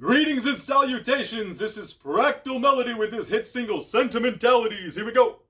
Greetings and salutations, this is Fractal Melody with his hit single Sentimentalities. Here we go.